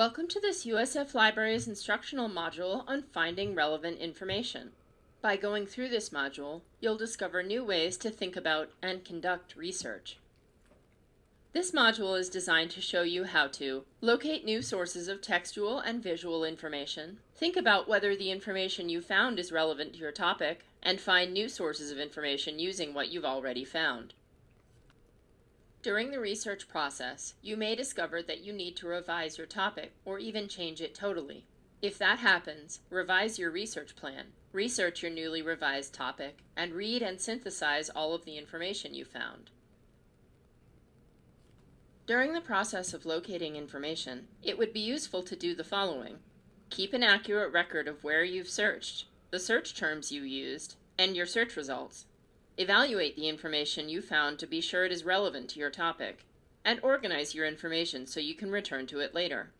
Welcome to this USF Libraries instructional module on finding relevant information. By going through this module, you'll discover new ways to think about and conduct research. This module is designed to show you how to locate new sources of textual and visual information, think about whether the information you found is relevant to your topic, and find new sources of information using what you've already found. During the research process, you may discover that you need to revise your topic or even change it totally. If that happens, revise your research plan, research your newly revised topic, and read and synthesize all of the information you found. During the process of locating information, it would be useful to do the following. Keep an accurate record of where you've searched, the search terms you used, and your search results. Evaluate the information you found to be sure it is relevant to your topic, and organize your information so you can return to it later.